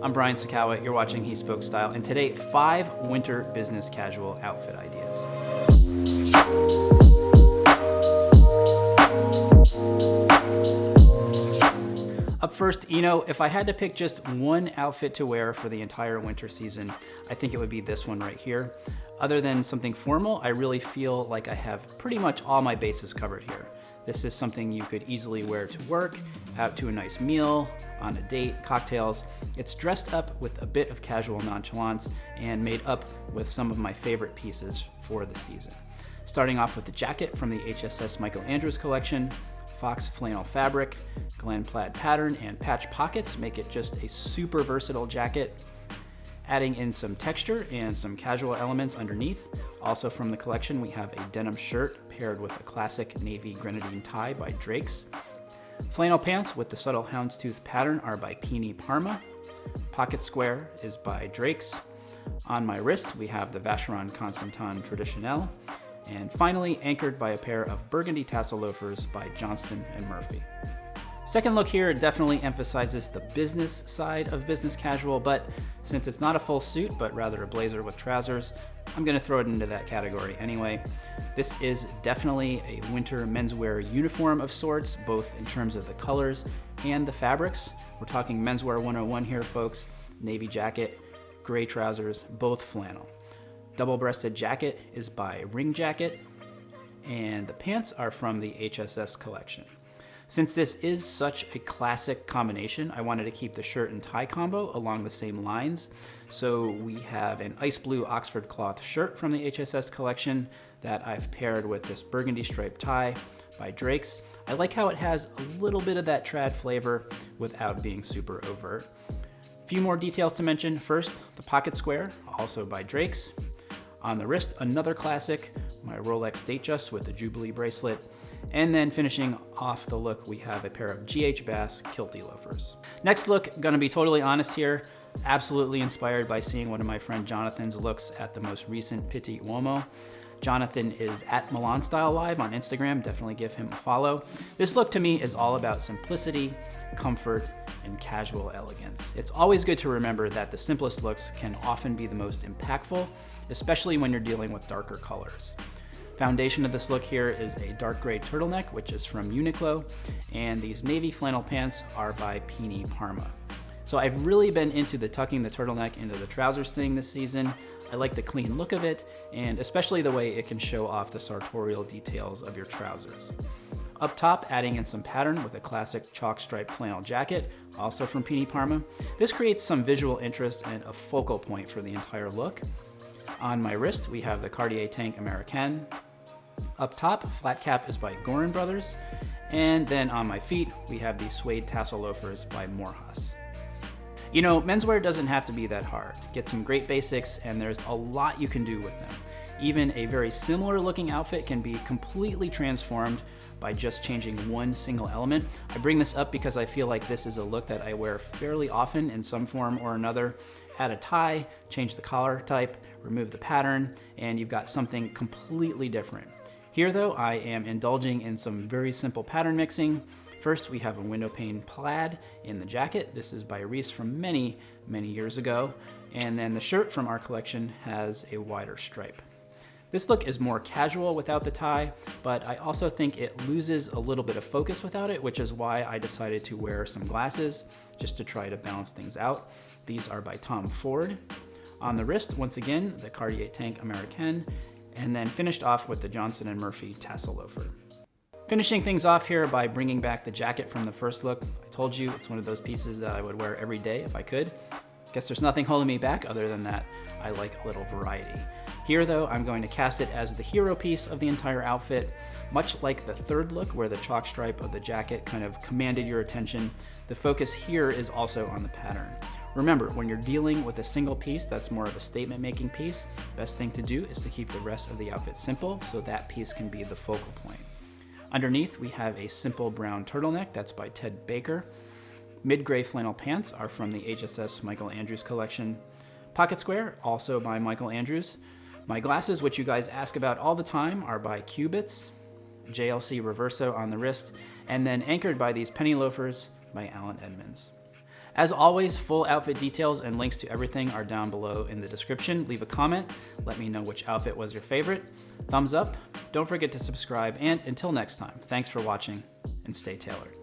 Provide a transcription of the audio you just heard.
I'm Brian Sacawa, you're watching He Spoke Style, and today, five winter business casual outfit ideas. Up first, you know, if I had to pick just one outfit to wear for the entire winter season, I think it would be this one right here. Other than something formal, I really feel like I have pretty much all my bases covered here. This is something you could easily wear to work, out to a nice meal, on a date, cocktails. It's dressed up with a bit of casual nonchalance and made up with some of my favorite pieces for the season. Starting off with the jacket from the HSS Michael Andrews collection, Fox flannel fabric, Glen plaid pattern, and patch pockets make it just a super versatile jacket. Adding in some texture and some casual elements underneath. Also from the collection, we have a denim shirt paired with a classic navy grenadine tie by Drake's. Flannel pants with the subtle houndstooth pattern are by Pini Parma. Pocket square is by Drake's. On my wrist, we have the Vacheron Constantin Traditionnelle. And finally, anchored by a pair of burgundy tassel loafers by Johnston and Murphy. Second look here definitely emphasizes the business side of business casual, but since it's not a full suit, but rather a blazer with trousers, I'm gonna throw it into that category anyway. This is definitely a winter menswear uniform of sorts, both in terms of the colors and the fabrics. We're talking menswear 101 here, folks. Navy jacket, gray trousers, both flannel. Double-breasted jacket is by Ring Jacket, and the pants are from the HSS collection. Since this is such a classic combination, I wanted to keep the shirt and tie combo along the same lines. So we have an ice blue Oxford cloth shirt from the HSS collection that I've paired with this burgundy striped tie by Drake's. I like how it has a little bit of that trad flavor without being super overt. A few more details to mention. First, the pocket square, also by Drake's. On the wrist, another classic, my Rolex Datejust with the Jubilee bracelet. And then finishing off the look, we have a pair of GH Bass Kilty loafers. Next look, gonna be totally honest here, absolutely inspired by seeing one of my friend Jonathan's looks at the most recent Pitti Uomo. Jonathan is at Milan Style Live on Instagram, definitely give him a follow. This look to me is all about simplicity, comfort, and casual elegance. It's always good to remember that the simplest looks can often be the most impactful, especially when you're dealing with darker colors. Foundation of this look here is a dark gray turtleneck, which is from Uniqlo, and these navy flannel pants are by Pini Parma. So I've really been into the tucking the turtleneck into the trousers thing this season. I like the clean look of it, and especially the way it can show off the sartorial details of your trousers. Up top, adding in some pattern with a classic chalk stripe flannel jacket, also from Pini Parma. This creates some visual interest and a focal point for the entire look. On my wrist, we have the Cartier Tank Americaine, up top, flat cap is by Gorin Brothers. And then on my feet, we have the suede tassel loafers by Morehouse. You know, menswear doesn't have to be that hard. Get some great basics and there's a lot you can do with them. Even a very similar looking outfit can be completely transformed by just changing one single element. I bring this up because I feel like this is a look that I wear fairly often in some form or another. Add a tie, change the collar type, remove the pattern, and you've got something completely different. Here though, I am indulging in some very simple pattern mixing. First, we have a window pane plaid in the jacket. This is by Reiss from many, many years ago. And then the shirt from our collection has a wider stripe. This look is more casual without the tie, but I also think it loses a little bit of focus without it, which is why I decided to wear some glasses just to try to balance things out. These are by Tom Ford. On the wrist, once again, the Cartier Tank Americaine, and then finished off with the Johnston & Murphy tassel loafer. Finishing things off here by bringing back the jacket from the first look. I told you it's one of those pieces that I would wear every day if I could. Guess there's nothing holding me back other than that I like a little variety. Here though, I'm going to cast it as the hero piece of the entire outfit. Much like the third look where the chalk stripe of the jacket kind of commanded your attention, the focus here is also on the pattern. Remember, when you're dealing with a single piece that's more of a statement making piece, best thing to do is to keep the rest of the outfit simple so that piece can be the focal point. Underneath, we have a simple brown turtleneck that's by Ted Baker. Mid-gray flannel pants are from the HSS Michael Andrews collection. Pocket square, also by Michael Andrews. My glasses, which you guys ask about all the time, are by Cubitts, JLC Reverso on the wrist, and then anchored by these penny loafers by Allen Edmonds. As always, full outfit details and links to everything are down below in the description. Leave a comment, let me know which outfit was your favorite. Thumbs up, don't forget to subscribe, and until next time, thanks for watching and stay tailored.